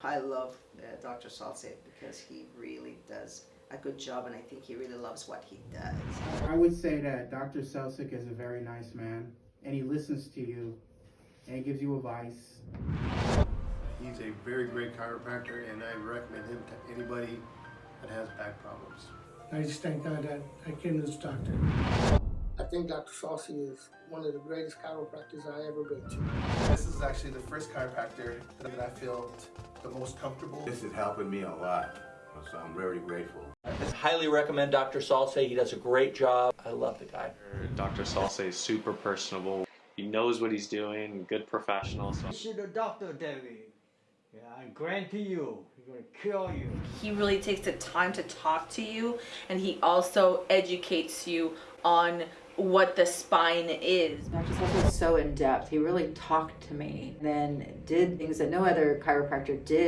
I love uh, Dr. Salce because he really does a good job and I think he really loves what he does. I would say that Dr. Selsick is a very nice man and he listens to you and he gives you advice. He's a very great chiropractor and I recommend him to anybody that has back problems. I just thank God that I came to this doctor. I think Dr. Saucy is one of the greatest chiropractors I ever been to. This is actually the first chiropractor that I feel the most comfortable. This is helping me a lot, so I'm very grateful. I highly recommend Dr. Salce. He does a great job. I love the guy. Dr. Salce is super personable. He knows what he's doing, good professional. So. See the doctor, David. Yeah, I guarantee you, he's gonna kill you. He really takes the time to talk to you and he also educates you on what the spine is. Dr. Salce was so in depth. He really talked to me, then did things that no other chiropractor did.